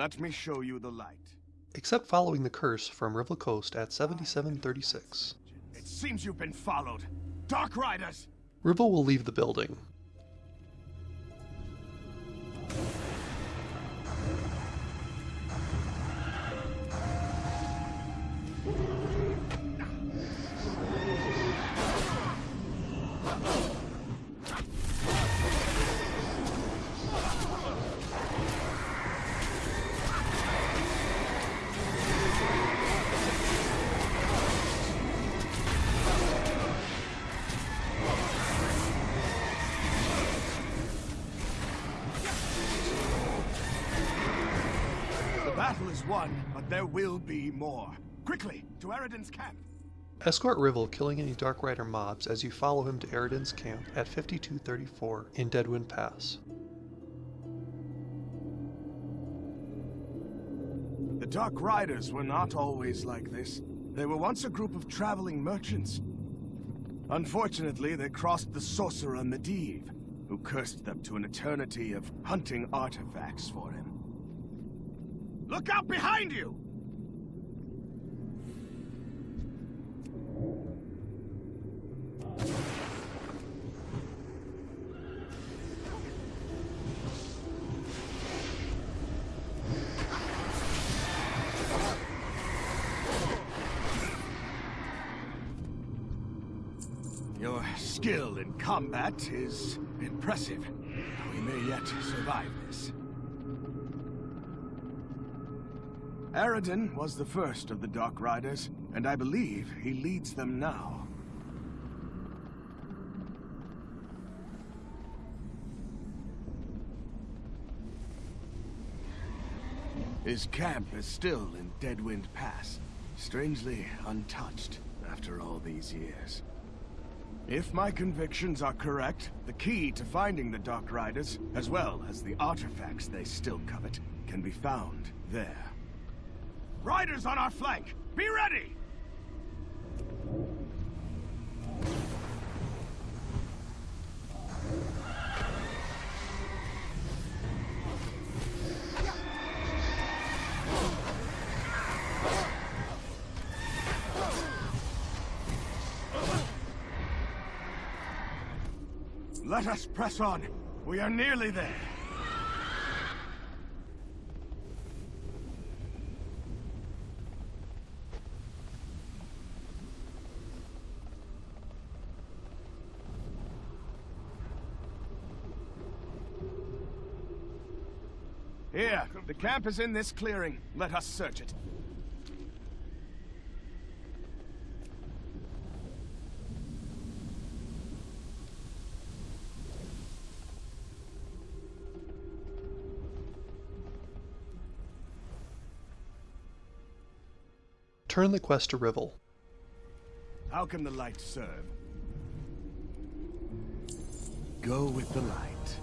Let me show you the light. Except following the curse from Rivell Coast at 7736. It seems you've been followed. Dark Riders! Rivell will leave the building. Is won, but there will be more. Quickly, to Eridan's camp. Escort Rivell killing any Dark Rider mobs as you follow him to Eridan's camp at 5234 in Deadwind Pass. The Dark Riders were not always like this. They were once a group of traveling merchants. Unfortunately, they crossed the sorcerer Medivh, who cursed them to an eternity of hunting artifacts for him. Look out behind you! Your skill in combat is impressive. We may yet survive this. Eridan was the first of the Dark Riders, and I believe he leads them now. His camp is still in Deadwind Pass, strangely untouched after all these years. If my convictions are correct, the key to finding the Dark Riders, as well as the artifacts they still covet, can be found there. Riders on our flank! Be ready! Let us press on. We are nearly there. Here, the camp is in this clearing. Let us search it. Turn the quest to Rivell. How can the light serve? Go with the light.